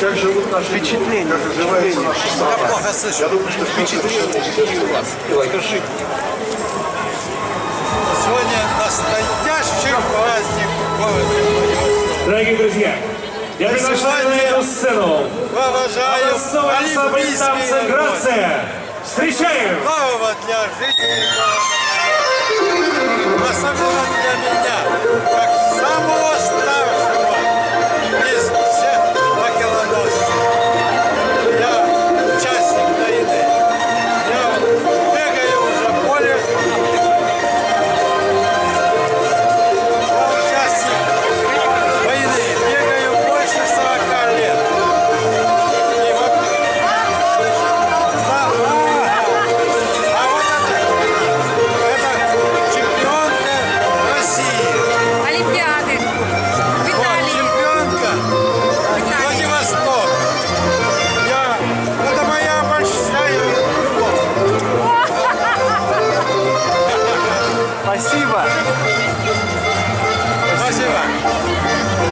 Как живут наши Впечатление, Как оживается наша страна. Я плохо слышу. Я думаю, что Впечатление у вас. Скажите. Сегодня настоящий праздник Дорогие друзья, я приглашаю на эту сцену Уважаю Олимпийские. «Грация». Встречаем! Нового для жителей города. Спасибо.